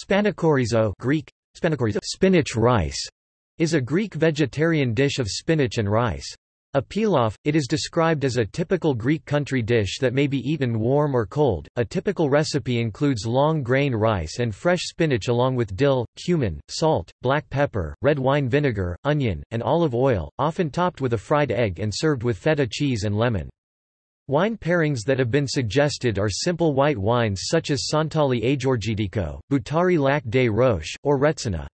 Spanakorizo Greek, spanakorizo spinach rice, is a Greek vegetarian dish of spinach and rice. A pilaf, it is described as a typical Greek country dish that may be eaten warm or cold. A typical recipe includes long grain rice and fresh spinach along with dill, cumin, salt, black pepper, red wine vinegar, onion, and olive oil, often topped with a fried egg and served with feta cheese and lemon. Wine pairings that have been suggested are simple white wines such as Santali Agiorgitiko, Boutari Lac des Roches, or Retsina.